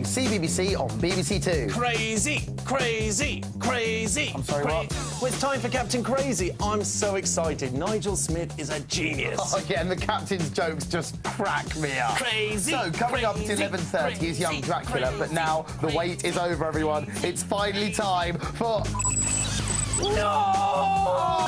morning, CBBC on BBC Two. Crazy, crazy, crazy. I'm sorry, cra- what? Well, it's time for Captain Crazy. I'm so excited. Nigel Smith is a genius. Oh, yeah, and the captain's jokes just crack me up. Crazy, So, coming up at 11.30 is Young crazy, Dracula, but now the wait is over, everyone. It's finally time for... No!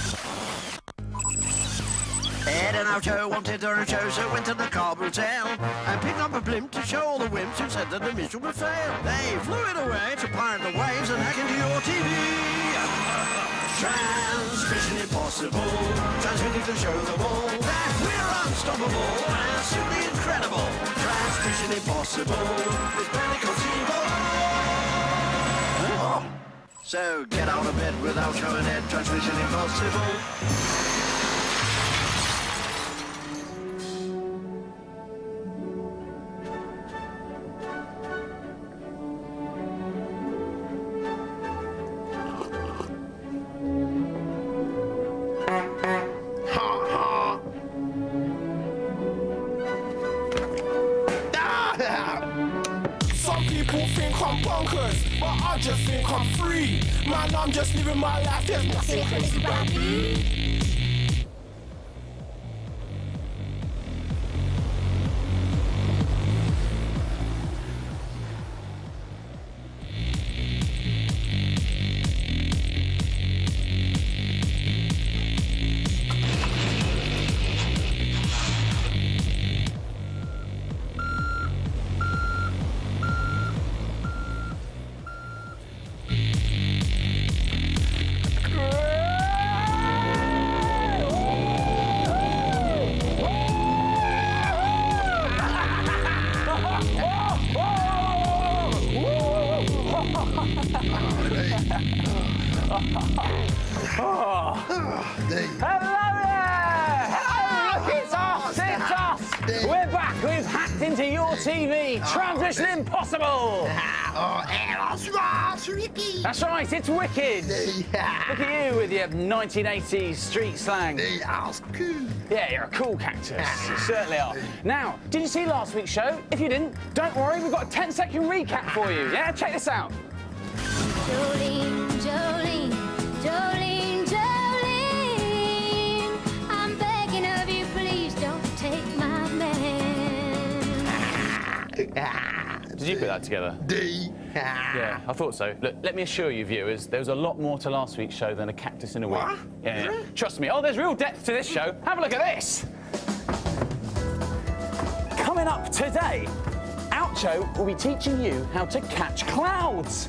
Ed and Oucho wanted run a show, so went to the Cobb Hotel and picked up a blimp to show all the wimps who said that the mission would fail. They flew it away to pirate the waves and hack into your TV. Transmission impossible, transmitting to show them all that we're unstoppable and simply incredible. Transmission impossible, it's barely conceivable. So get out of bed without showing Ed, transmission impossible. I'm bonkers, but I just think I'm free. Man, I'm just living my life, there's nothing crazy about me. Into your TV. Transmission impossible. That's right. It's wicked. Look at you with your 1980s street slang. Yeah, you're a cool cactus. You certainly are. Now, did you see last week's show? If you didn't, don't worry. We've got a 10-second recap for you. Yeah, check this out. Did you put that together? D. Yeah, I thought so. Look, let me assure you, viewers, there was a lot more to last week's show than a cactus in a week. What? Yeah, yeah. Trust me. Oh, there's real depth to this show. Have a look at this. Coming up today, Oucho will be teaching you how to catch clouds.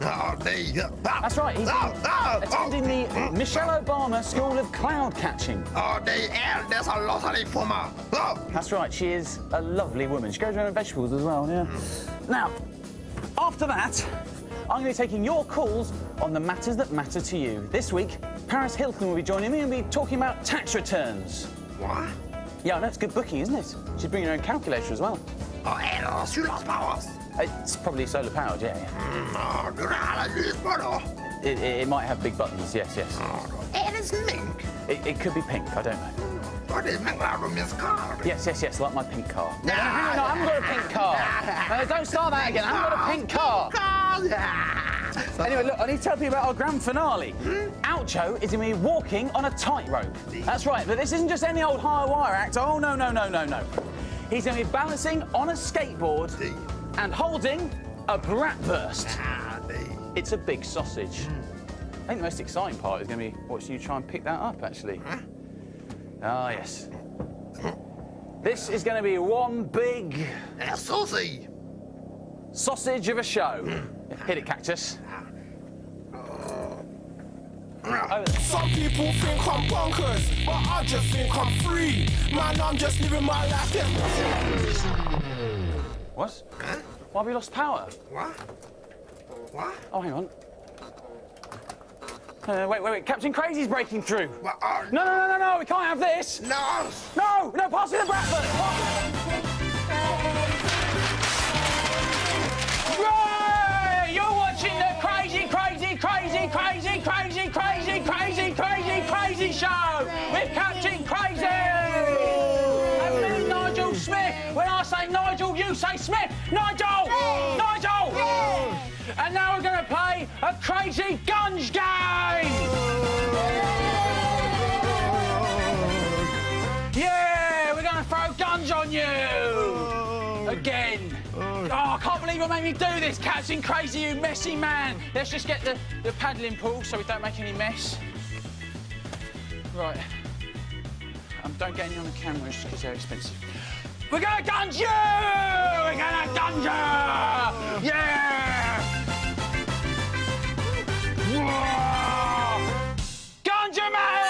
That's right. He's attending the Michelle Obama School of Cloud Catching. oh there's a lot of informer. That's right, she is a lovely woman. She goes around with vegetables as well, yeah. Now, after that, I'm going to be taking your calls on the matters that matter to you. This week, Paris Hilton will be joining me and we'll be talking about tax returns. What? Yeah, that's good booking, isn't it? She's bringing her own calculator as well. Oh, Ed, sur las powers. Uh, it's probably solar powered, yeah, yeah. Oh, grala lysbåda. It, it, it might have big buttons, yes, yes. Är det smink? It, it could be pink, I don't know. Och det mänglar de med skar. Yes, yes, yes, like my pink car. No, no, on, no, I haven't got a pink car. No, don't start that again, I haven't got a pink car. Anyway, look, I need to tell you about our grand finale. Oucho is going to be walking on a tightrope. That's right, but this isn't just any old high wire act. Oh, no, no, no, no, no. He's going to be balancing on a skateboard and holding a bratwurst. It's a big sausage. I think the most exciting part is going to be watching you try and pick that up, actually. Ah, yes. This is going to be one big En sausage. sausage of a show. Hit it, Cactus. Some people think I'm bonkers, but I just think I'm free. Man, I'm just living my life, What? Why have we lost power? What? What? Oh, hang on. Uh, wait, wait, wait. Captain Crazy's breaking through. What. No, no, no, no, no. We can't have this. No! No, no, pass me the Bradford. Right, You're watching the crazy, crazy, crazy, crazy, crazy, crazy, crazy, And Smith, Nigel Nigel, I say Nigel, you say Smith. Nigel! a crazy gunge game! Yeah, we're gonna throw guns on you! Again. Oh, I can't believe you made me do this, Captain Crazy, you messy man. Let's just get the, the paddling pool so we don't make any mess. Right. Um, don't get any on the cameras because they're expensive. We're gonna gunge you! We're gonna gunge you! Yeah! Whoa! Mate!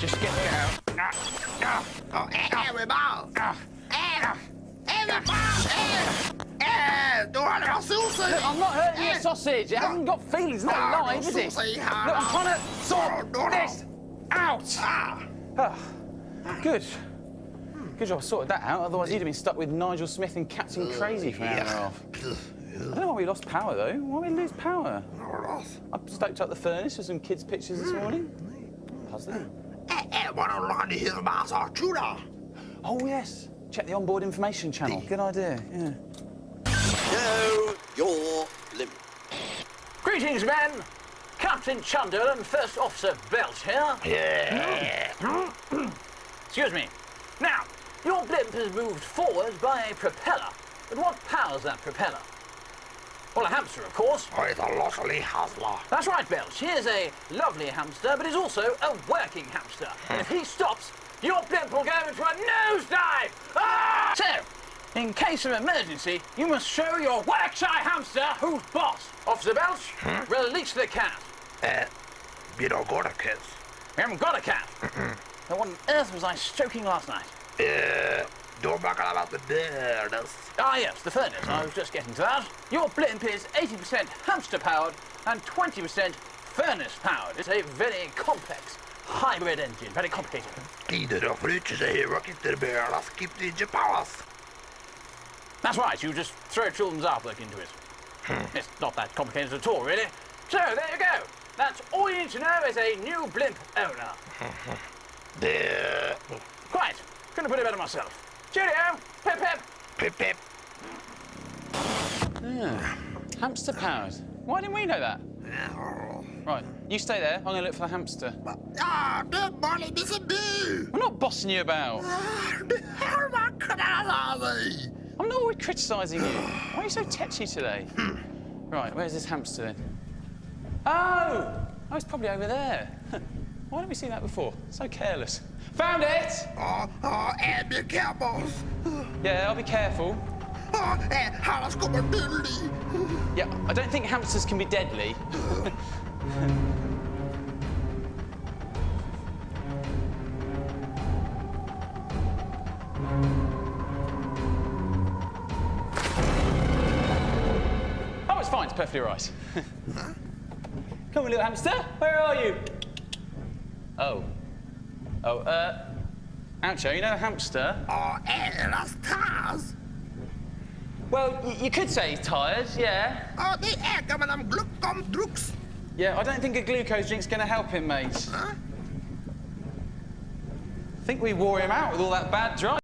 Just get har det var sushi. I'm not hurting your sausage. It hasn't got feelings, It's not alive, is it? Look. I'm trying to sort this out. Ah, Good. Good job I sorted that out, otherwise you'd have been stuck with Nigel Smith and Captain Crazy for an hour and a half. I don't know why we lost power, though. Why did we lose power? I stoked up the furnace with some kids' pictures this morning. Puzzling. Eh, eh, vad de lade hela massa chula. Oh, yes. Check the onboard information channel. Good idea, yeah. Show your limit. Greetings, men. Captain Chunder and First Officer Belch here. Yeah. Excuse me. Now, your blimp is moved forward by a propeller. But what powers that propeller? Well, a hamster, of course. Och ett losselig hustler. That's right, Belch. He is a lovely hamster, but he's also a working hamster. And if he stops, your blimp will go into a nosedive! Ah! So, in case of emergency, you must show your work-shy hamster who's boss. Officer Belch, release the cat. Eh, vi då går det kids. We haven't got a cat. then what on earth was I stroking last night? Eh, då brukar det vara the beardes. Ah, yes, the furnace. I was just getting to that. Your blimp is 80% hamster-powered and 20% furnace-powered. It's a very complex hybrid engine, very complicated. Tider då fryser sig rocket the beardes. Keep the powers. That's right, you just throw children's artwork into it. It's not that complicated at all, really. So, there you go. That's all you need to know as a new blimp owner. Det... Quite. Couldn't put it better myself. Cheerio! Pip pip! Pip pip. Hamster powered. Why didn't we know that? Right, you stay there. I'm going to look for the hamster. Ja, det var lite som du. I'm not bossing you about. Du har man kunnat dig. I'm not always criticising you. Why are you so tetchy today? Right, where's this hamster then? Oh! Oh, it's probably over there. Why didn't we see that before? So careless. Found it! Ja, ja, eh, be careful. Yeah, I'll be careful. Ja, eh, han kommer dullig. Yeah, I don't think hamsters can be deadly. oh, it's fine. It's perfectly right. Come on, little hamster. Where are you? Oh. Oh, uh... Oucho, you know a hamster? Ja, eras tas. Well, you could say he's tired, yeah. Ja, det äger man om gluckom drugs. Yeah, I don't think a glucose drink's going to help him, mate. Huh? I think we wore him out with all that bad driving.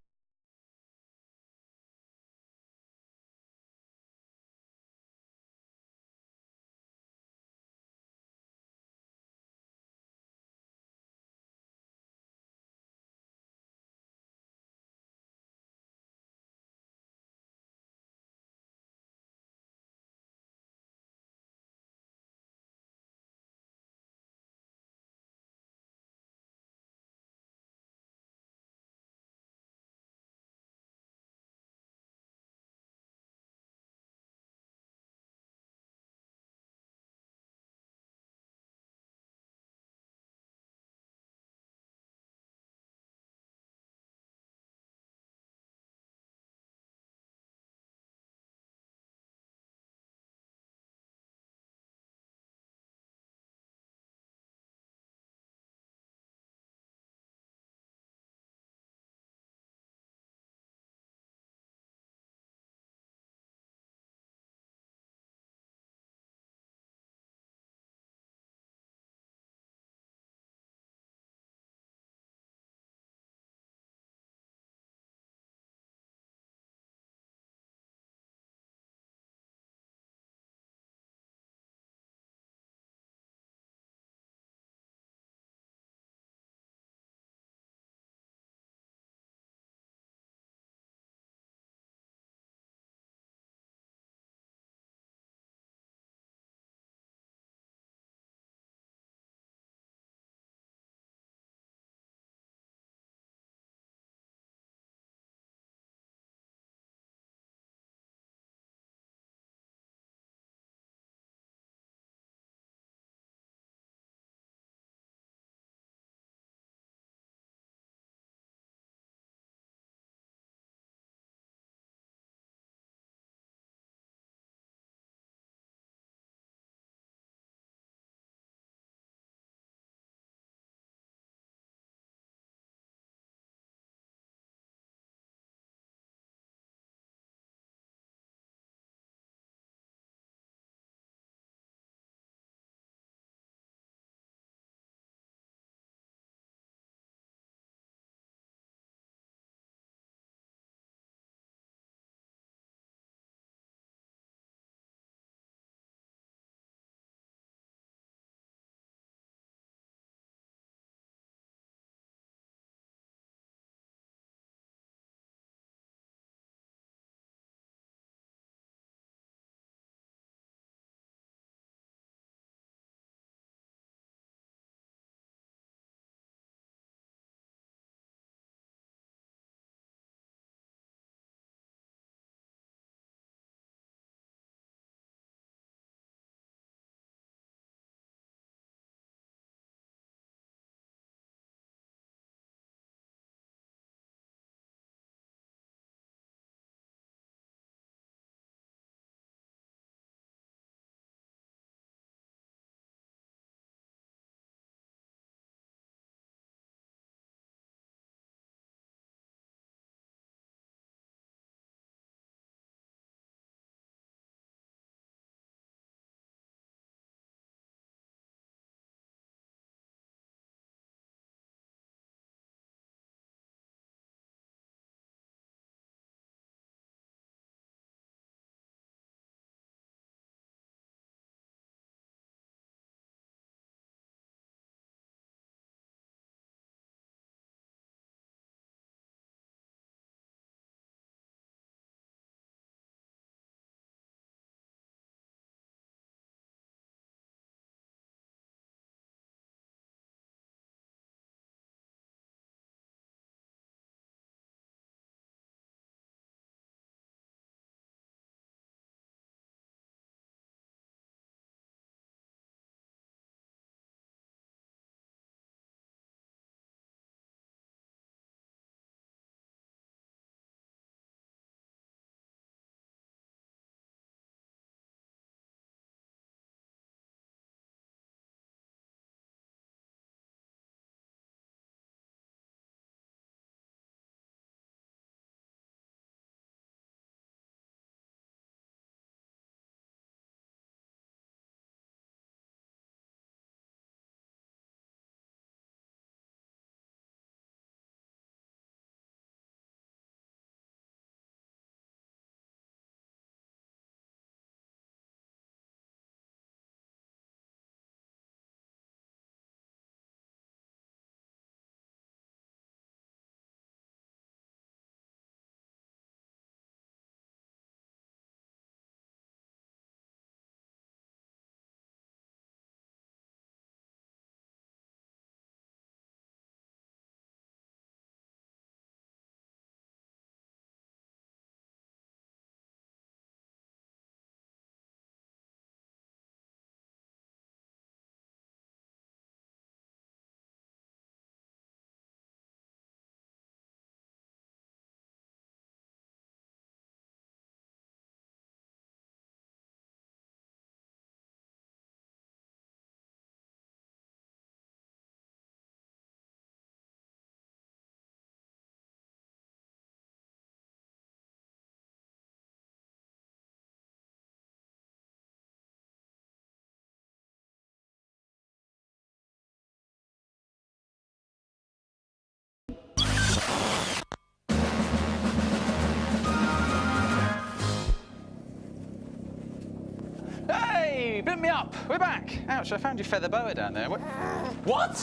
Hey, blimp me up. We're back. Ouch, I found your feather boa down there. What? What?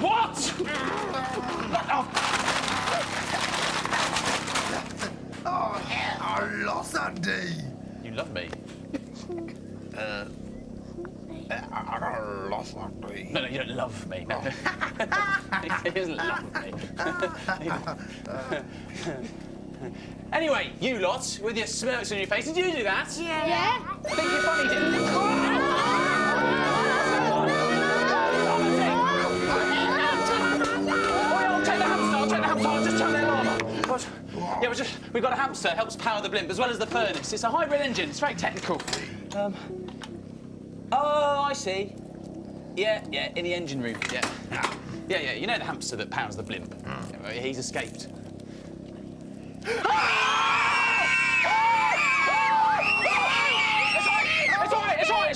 What? Oh, Oh, yeah, I lost Andy. you love me. I I got lost Andy. No, no, you don't love me. No. he doesn't love me. anyway, you lot, with your smirks on your face, did you do that? Yeah. I think you're funny, didn't I'll take the hamster, I'll take the hamster, I'll just turn the alarm on. What? Yeah, we just we've got a hamster, helps power the blimp as well as the furnace. It's a hybrid engine, it's very technical. Um, oh, I see. Yeah, yeah, in the engine room, yeah. Yeah, yeah, you know the hamster that powers the blimp? Yeah, well, he's escaped.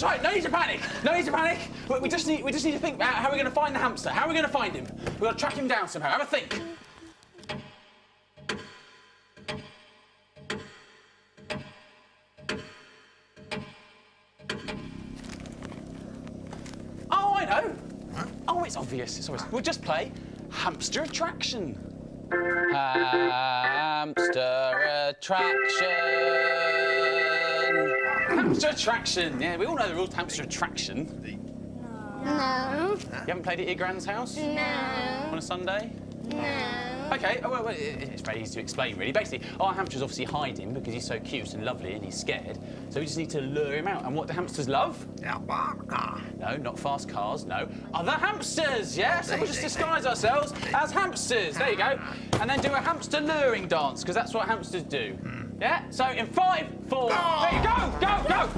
it's all right, it's all right. No need to panic. No need to panic. We, we just need, we just need to think about how we're going to find the hamster. How are we going to find him? We've got to track him down somehow. Have a think. Oh, I know. Oh, it's obvious. It's obvious. We'll just play hamster attraction. Hamster attraction. Hamster attraction. Yeah, we all know the rules. to Hamster attraction. You No. haven't played it at your grand's house No. on a Sunday? No. Okay, oh, well, well, it's very easy to explain, really. Basically, our hamster's obviously hiding because he's so cute and lovely and he's scared. So we just need to lure him out. And what do hamsters love? Yeah, barker. No, not fast cars, no. Other hamsters, yes? So we'll just disguise ourselves as hamsters. There you go. And then do a hamster luring dance, because that's what hamsters do. Yeah? So in five, four, three, go, go, go!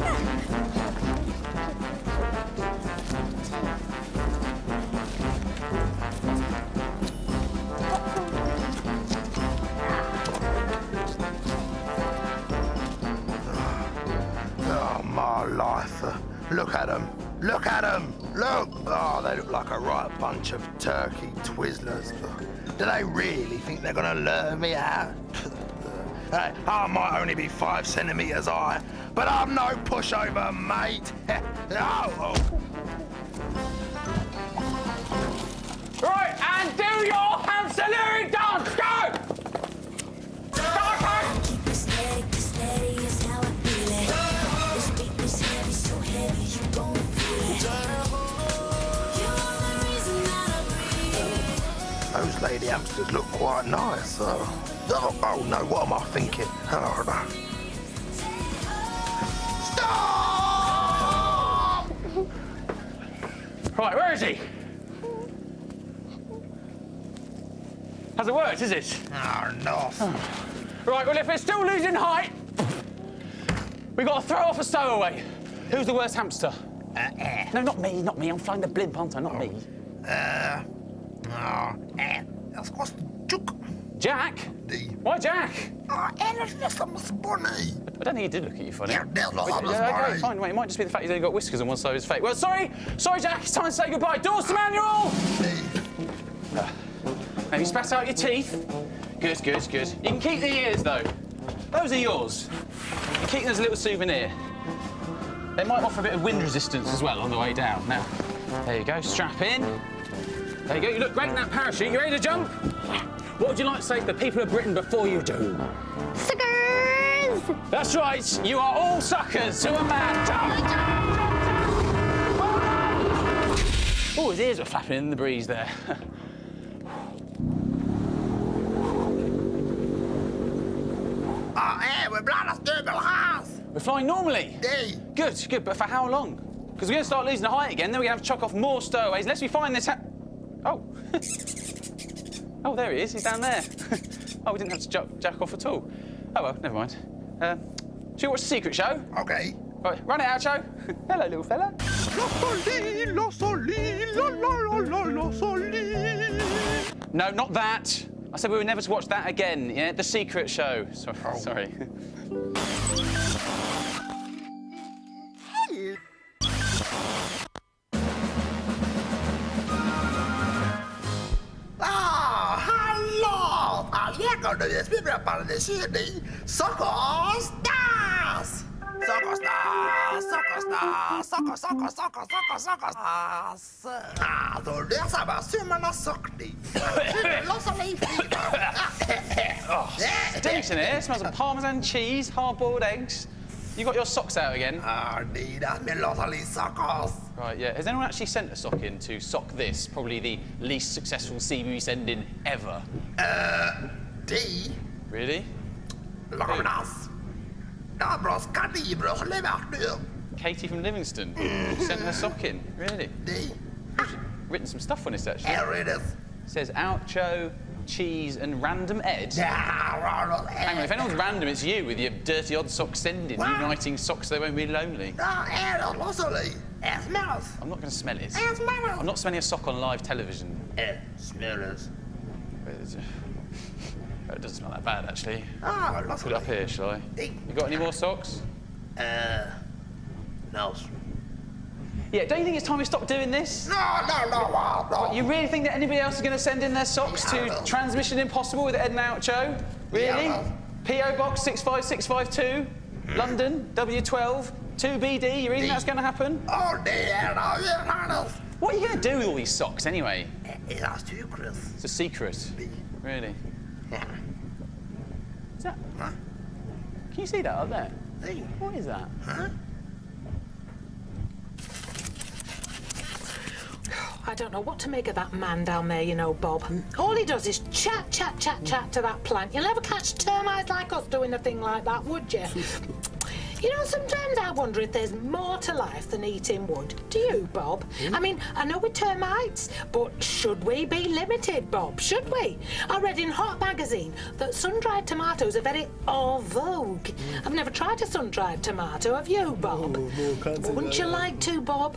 Oh, my life. Uh, look at them. Look at them. Look. Oh, they look like a right bunch of turkey twizzlers. Do they really think they're going to lure me out? hey, I might only be five centimetres high, but I'm no pushover, mate. oh, oh. Right, and do your hamster luring dance, go! Go, go! Those lady hamsters look quite nice. Uh, oh, oh no, what am I thinking? Oh, no. Stop! Right, where is he? Hasn't worked, is it? Oh, no. Right, well, if we're still losing height, we've got to throw off a stowaway. Who's the worst hamster? Uh, eh, No, not me, not me. I'm flying the blimp, aren't I? Not me. uh, oh, eh. That's what's the. Jack? The, Why Jack? oh, eh, that's just a bunny. I don't think he did look at you funny. Yeah, there's not Wait, a yeah, okay, fine. Wait, it might just be the fact he's only got whiskers on one side of his face. Well, sorry, sorry, Jack. It's time to say goodbye. Doors to manual. Have you spat out your teeth? Good, good, good. You can keep the ears though. Those are yours. You keep them as a little souvenir. They might offer a bit of wind resistance as well on the way down. Now, there you go. Strap in. There you go. You look great in that parachute. You ready to jump? What would you like to say to the people of Britain before you do? Suckers! That's right. You are all suckers who are mad. Oh, his ears were flapping in the breeze there. Oh, eh, we're blind as Durban house. We're flying normally. Hey. Good, good, but for how long? Because we're going to start losing the height again, then we're going to have to chuck off more stowaways unless we find this. Ha- oh. oh, there he is. He's down there. oh, we didn't have to jack, jack off at all. Oh, well, never mind. Uh, should we watch the secret show? Okay. Right, run it out, show. Hello, little fella. No, not that. I said we were never to watch that again. Yeah, the secret show. Sorry. Sorry. hallå! Alla kan du spela på den 20 Sockers Dance! Soccer star, soccer star, soccer, soccer, soccer, soccer, soccer star. Ah, då läser man sömmarna sockning. Lossar mig Stinks in here. Smells of parmesan cheese, hard-boiled eggs. You got your socks out again? Ah, need that me lossar lite sockers. Right, yeah. Has anyone actually sent a sock in to sock this? Probably the least successful CB send-in ever. D, Really? Lagnas. Dabros kanibros levat nu. Katie from Livingston mhm. sent her sock in. Really? D, Written some stuff on this actually. här är det. says Oucho, cheese, and random Ed. Hang on, if anyone's random, it's you with your dirty odd sock sending, Wow. uniting socks so they won't be lonely. Det lossar smells. I'm not going to smell it. Smells. I'm not smelling a sock on live television. Är smells. It's- It doesn't smell that bad, actually. Ah, Put it up here, shall I? You got any more socks? Uh, no. Yeah, don't you think it's time we stop doing this? No, no, no, no, no. You really think that anybody else is going to send in their socks to Yeah. Transmission Impossible with Ed and? Really? Yeah. PO Box 65652, London, W12, 2BD. You really think that's going to happen? Oh, det är det. Ja, What are you going to do with all these socks anyway? det är styckres. It's a secret. Really? Ja. Is that? Can you see that up there? Nej. What is that? I don't know what to make of that man down there, you know, Bob. All he does is chat, chat, chat, chat to that plant. You'll never catch termites like us doing a thing like that, would you? You know, sometimes I wonder if there's more to life than eating wood. Do you, Bob? I mean, I know we're termites, but should we be limited, Bob? Should we? I read in Hot Magazine that sun-dried tomatoes are very en vogue. I've never tried a sun-dried tomato, have you, Bob? Wouldn't you like to, Bob?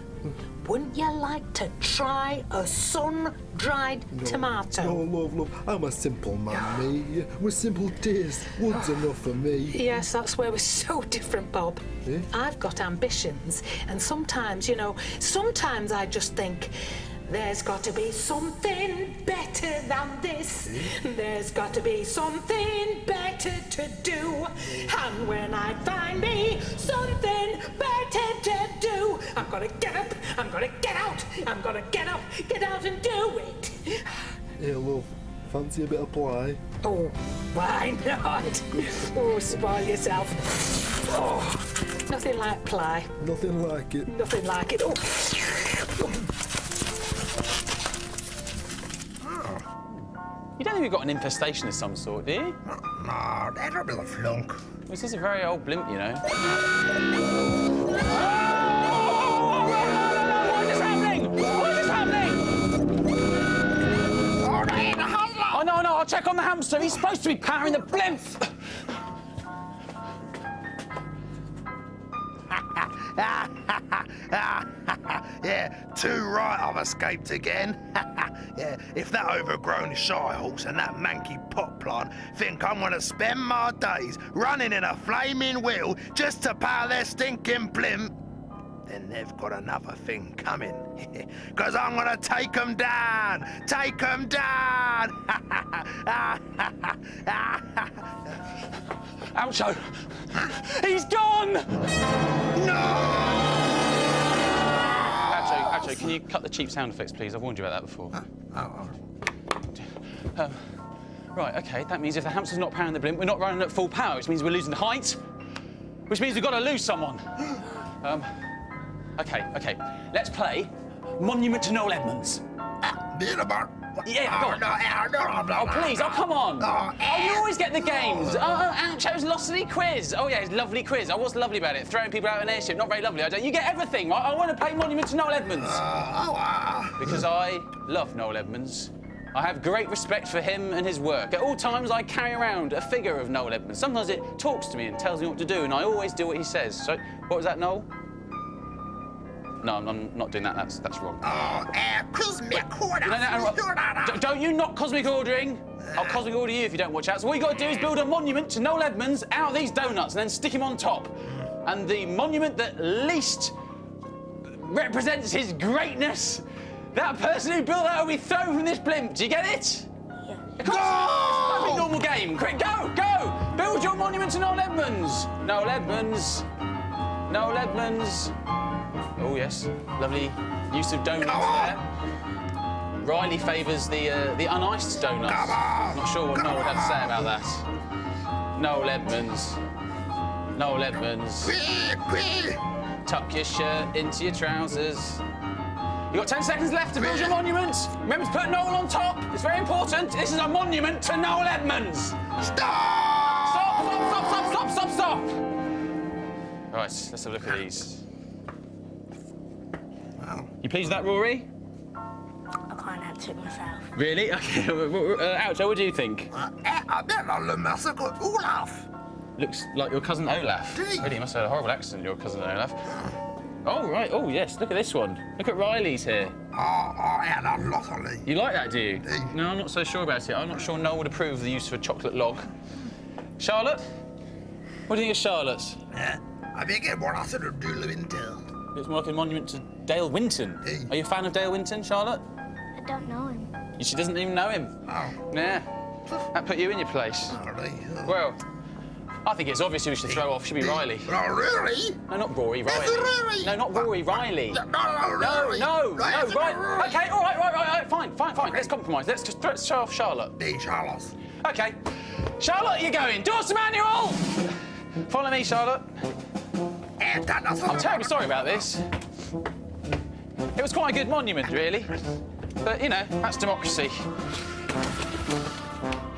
Wouldn't you like to try a sun-dried tomato? Oh, love, love. I'm a simple man, me. With simple taste, wood's enough for me. Yes, that's where we're so different, Bob. Eh? I've got ambitions, and sometimes, you know, sometimes I just think. There's got to be something better than this. Hmm? There's got to be something better to do. And when I find me something better to do, I'm gonna get up, I'm gonna get out, I'm gonna get up, get out and do it. Yeah, love. Fancy a bit of ply? Oh, why not? Oh, spoil yourself. Oh, nothing like ply. Nothing like it. Nothing like it. Oh. You don't think we've got an infestation of some sort, do you? No, det är väl en flunk. This is a very old blimp, you know. What is happening? What is happening? Åh, det är en! Oh, no, no, I'll check on the hamster. He's supposed to be powering the blimp. yeah, too right I've escaped again. yeah, if that overgrown shy horse and that manky pot plant think I'm gonna spend my days running in a flaming wheel just to power their stinking blimp, then they've got another thing coming. Because I'm gonna take them down! Take them down! Oucho! He's gone! no! Oucho, Oucho, can you cut the cheap sound effects, please? I've warned you about that before. Oh, Um, right, okay, that means if the hamster's not powering the blimp, we're not running at full power, which means we're losing the height, which means we've got to lose someone. Um, okay, okay, let's play Monument to Noel Edmonds. About. Yeah, go on. Oh, please, oh, come on. Oh, Oh, you always get the games. Uh, uh, oh, oh Oucho's Lostly quiz. Oh, yeah, it's lovely quiz. Oh, what's lovely about it? Throwing people out an airship, not very lovely. I don't. You get everything, right? I want to play Monument to Noel Edmonds. Uh, oh, ah. Because I love Noel Edmonds. I have great respect for him and his work. At all times, I carry around a figure of Noel Edmonds. Sometimes it talks to me and tells me what to do, and I always do what he says. So, what was that, Noel? No, I'm, I'm not doing that. That's that's wrong. Oh, eh, cosmic order. No, no, no, D- don't you knock cosmic ordering? I'll cosmic order you if you don't watch out. So what you got to do is build a monument to Noel Edmonds out of these donuts and then stick him on top. And the monument that least represents his greatness, that person who built that will be thrown from this blimp. Do you get it? Yeah. Go! Perfect normal game. Quick, go, go! Build your monument to Noel Edmonds. Noel Edmonds. Noel Edmonds. Oh, yes. Lovely use of donuts there. Riley favours the uh, the uniced donuts. Not sure what Noel would have to say about that. Noel Edmonds. Noel Edmonds. Tuck your shirt into your trousers. You've got 10 seconds left to build your monument. Remember to put Noel on top. It's very important. This is a monument to Noel Edmonds. Stop! Stop, stop, stop, stop, stop, stop, stop! Right, let's have a look at these. You pleased with that, Rory? I can't answer it myself. Really? Okay. uh, Oucho, what do you think? Olaf. Looks like your cousin Olaf. Really, you must have had a horrible accent, your cousin Olaf. Oh, right. Oh, yes. Look at this one. Look at Riley's here. Oh, oh, yeah, that's lovely. You like that, do you? No, I'm not so sure about it. I'm not sure Noel would approve of the use of a chocolate log. Charlotte? What do you think of Charlotte's? Yeah, I think it more to do winter. It's more like a monument to Dale Winton. Are you a fan of Dale Winton, Charlotte? I don't know him. She doesn't even know him. Oh. Yeah. That put you in your place. Well, I think it's obvious who we should throw off. Should be Riley. Oh, really? No, not Rory. Riley. Rory. No, not Rory. Riley. No, no, No, Rory. no, Right, no, it's right. Rory. Okay, all right, right, right, right. Fine, fine, fine. Let's compromise. Let's just let's throw off Charlotte. Hey, Charlotte. Okay. Charlotte, you're going. Doors to manual. Follow me, Charlotte. Eh, I'm terribly sorry about this. It was quite a good monument, really. But, you know, that's democracy.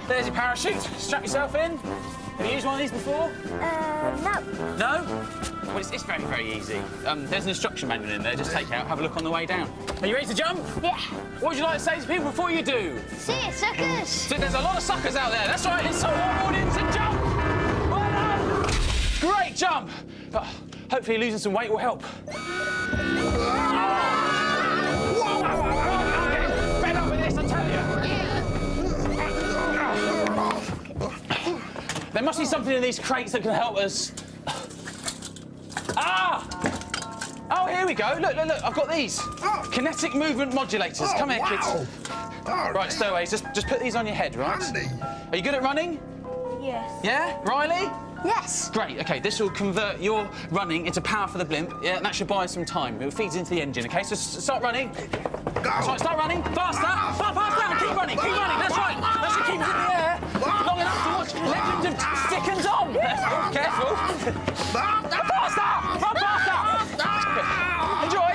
There's your parachute. Strap yourself in. Have you used one of these before? Uh, no. No? Well, it's, it's very, very easy. Um, there's an instruction manual in there. Just take it out, have a look on the way down. Are you ready to jump? Yeah. What would you like to say to people before you do? See it, suckers. So there's a lot of suckers out there. That's right. It's so audience and jump. Well done. Great jump. Oh, hopefully losing some weight will help. There must be something in these crates that can help us. Ah! Oh, here we go. Look, look, look. I've got these. Kinetic movement modulators. Come here, kids. Right, stowaways. Just, just put these on your head, right? Are you good at running? Yes. Yeah? Riley? Yes. Great, okay, this will convert your running into power for the blimp. Yeah, and that should buy us some time. It feeds into the engine, okay? So start running. That's right, start running. Faster! Far, faster! Keep running, keep running, that's right. That should keep us in the air long enough to watch Legend of careful. Faster! Run faster! Enjoy.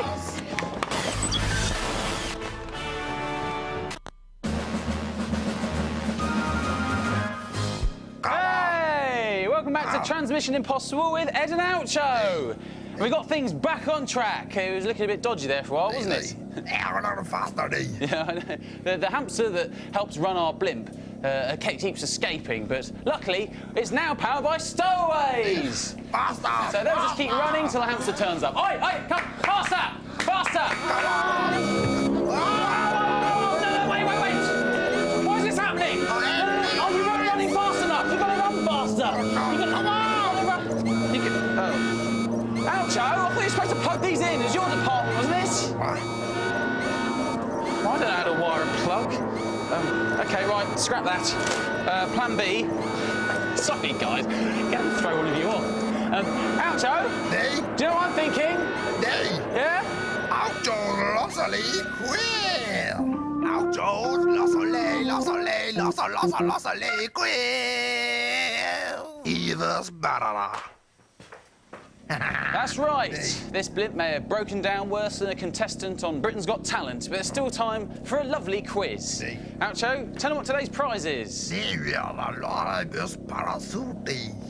Hey! Welcome back to Transmission Impossible with Ed and Oucho. We got things back on track. It was looking a bit dodgy there for a while, wasn't it? Yeah, a lot faster, Yeah, I know. The, the hamster that helps run our blimp uh, ke- keeps escaping, but luckily it's now powered by stowaways. Faster! So they'll just keep running till the hamster turns up. Oi, oi, come, faster, faster! Oh, no, no, wait, wait, wait! Why is this happening? Oh, you're not running fast enough. You've got to run faster. You've got to come on. You can, oh. Oucho, I thought you were supposed to plug these in. It's your department, wasn't it? I don't know how to wire a plug. Um, okay, right, scrap that. Uh, plan B. Sorry, guys. Gonna throw one of you on. Um, Oucho? Do you know what I'm thinking? Yeah? Oucho, Lossley, queer! Oucho, Lossley, Lossley, Lossley, Lossley, Lossley, queer! Either's better. That's right. This blimp may have broken down worse than a contestant on Britain's Got Talent, but there's still time for a lovely quiz. Oucho, tell them what today's prize is.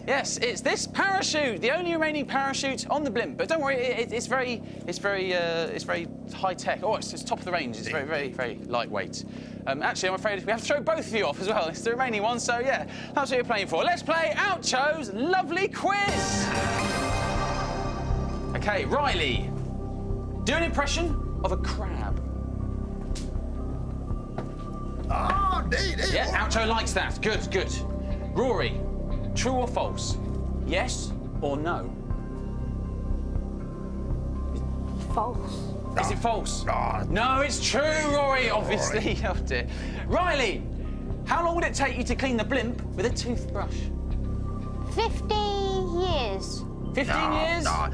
Yes, it's this parachute, the only remaining parachute on the blimp. But don't worry, it, it- it's very, it's very, uh, it's very high tech. Oh, it's, it's top of the range. It's very, very, very lightweight. Um, actually, I'm afraid we have to throw both of you off as well. It's the remaining one, so yeah, that's what you're playing for. Let's play Oucho's lovely quiz. Okay, Riley, do an impression of a crab. Oh, Yeah, Oucho likes that. Good, good. Rory, true or false? Yes or no? False. Is it false? No, it's true, Rory, obviously. Oh, dear. Riley, how long would it take you to clean the blimp with a toothbrush? 50 years. 15 years? No.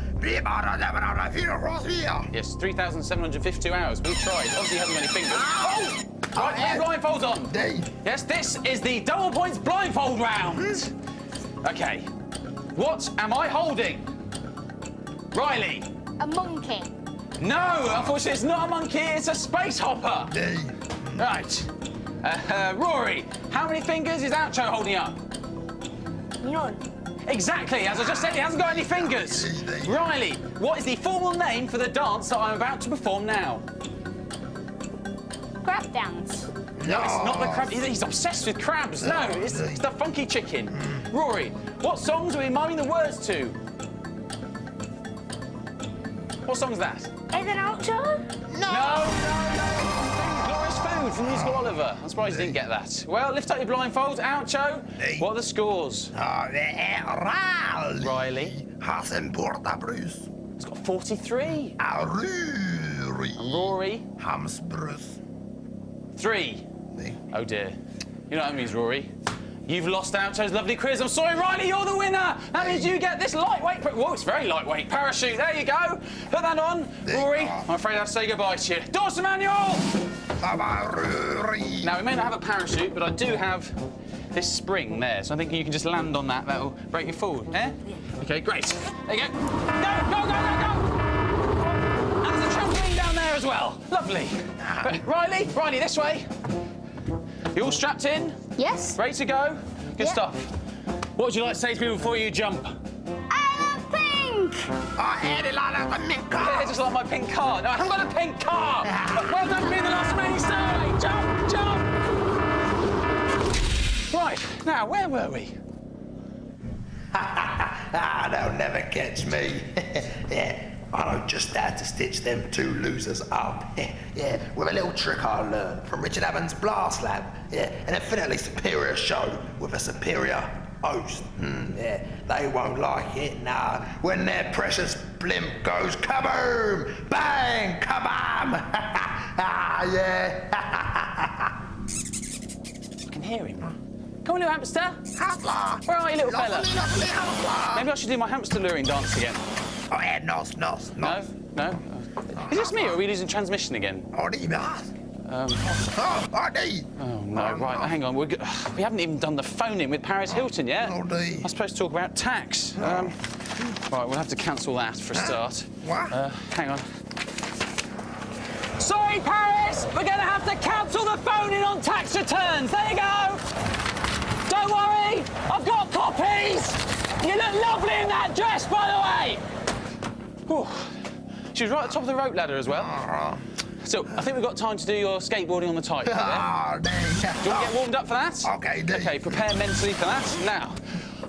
Yes, 3,752 hours. We've tried. Obviously, you haven't got any fingers. Oh! Right, get blindfolds on. Yes, this is the double points blindfold round. Okay. What am I holding? Riley. A monkey. No, unfortunately, it's not a monkey. It's a space hopper. Right. Uh, uh, Rory, how many fingers is Oucho holding up? None. Exactly, as I just said, he hasn't got any fingers. Riley, what is the formal name for the dance that I'm about to perform now? Crab dance. No, it's not the crab. He's- obsessed with crabs. No, it's, it's the funky chicken. Rory, what songs are we miming the words to? What song's that? Is it outro? No, no, no. Glorious Food from Musical ah. Oliver. I'm surprised you didn't get that. Well, lift up your blindfolds. Oucho. What are the scores? Ah, Riley. Hasn't porta Bruce. He's got 43. Ah, Rory. Rory. Hams Bruce. Three. Oh dear. You know what that means, Rory? You've lost Oucho's lovely quiz. I'm sorry, Riley, you're the winner. That means you get this lightweight. pa- Whoa, it's very lightweight parachute. There you go. Put that on, Rory. I'm afraid I have to say goodbye to you. Dawson Manuel! Now we may not have a parachute, but I do have this spring there, so I think you can just land on that. That'll break you forward. Eh? Okay, great. There you go. Go, go, go, go, go. And there's a trampoline down there as well. Lovely. Right, Riley, Riley, this way. You all strapped in? Yes. Ready to go? Good Yeah. stuff. What would you like to say to people before you jump? I love pink. I had it like a pink Yeah, car. just like my pink car. No, I haven't got a pink car. well done for being the last remaining star. Jump, jump. Right, now, where were we? ah, they'll never catch me. yeah, I know just how to stitch them two losers up. yeah, with a little trick I learned from Richard Evans' Blast Lab. Yeah, an infinitely superior show with a superior host. Hmm, yeah, they won't like it, nah. When their precious blimp goes kaboom, bang, kabam. ah, yeah. I can hear him. Come on, little hamster. Hamster. Where are you, little fella? Lovely, lovely hamster. Maybe I should do my hamster luring dance again. Oh, yeah, nos, nos, No? nos. No? Is this me or are we losing transmission again? Oh, die mas. Um, Oh, oh, die. oh, no, right, hang on. We're, we haven't even done the phone in with Paris Hilton yet. Oh, dear. I'm supposed to talk about tax. Um, right, we'll have to cancel that for a start. What? Uh, hang on. Sorry, Paris! We're going to have to cancel the phone in on tax returns. There you go. Don't worry, I've got copies. You look lovely in that dress, by the way. Whew. She was right at the top of the rope ladder as well. So I think we've got time to do your skateboarding on the. Yeah? Oh. Do you want to get warmed up for that? Okay, do. Okay, prepare mentally for that. Now,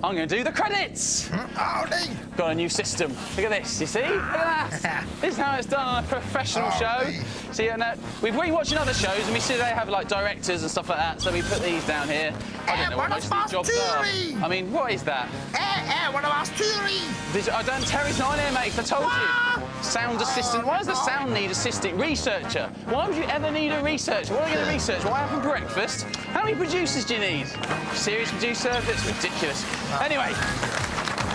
I'm going to do the credits. Oh, die. Got a new system. Look at this, you see? Look at that. this is how it's done on a professional Oh, show. See, and, uh, we've been watching other shows and we see they have like directors and stuff like that, so we put these down here. I Eh, don't know what most of these jobs are. I mean, what is that? Eh, eh, what about Stewie? Did you- I don't, Terry's not in here, mate, I told you. Sound assistant. Why does the sound need assistant? Researcher. Why would you ever need a researcher? What are you going to research? What happened breakfast? How many producers do you need? Serious producer? That's ridiculous. Anyway,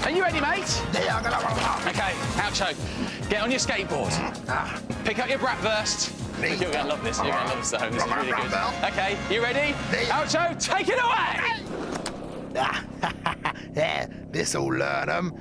are you ready, mate? Yeah, I'm gonna Okay, Oucho, get on your skateboard. Ah. Pick up your Bratwurst. Me. You're going to love this. You're going to love this at home. This is really good. Okay, you ready? Oucho, take it away! yeah, this'll learn them.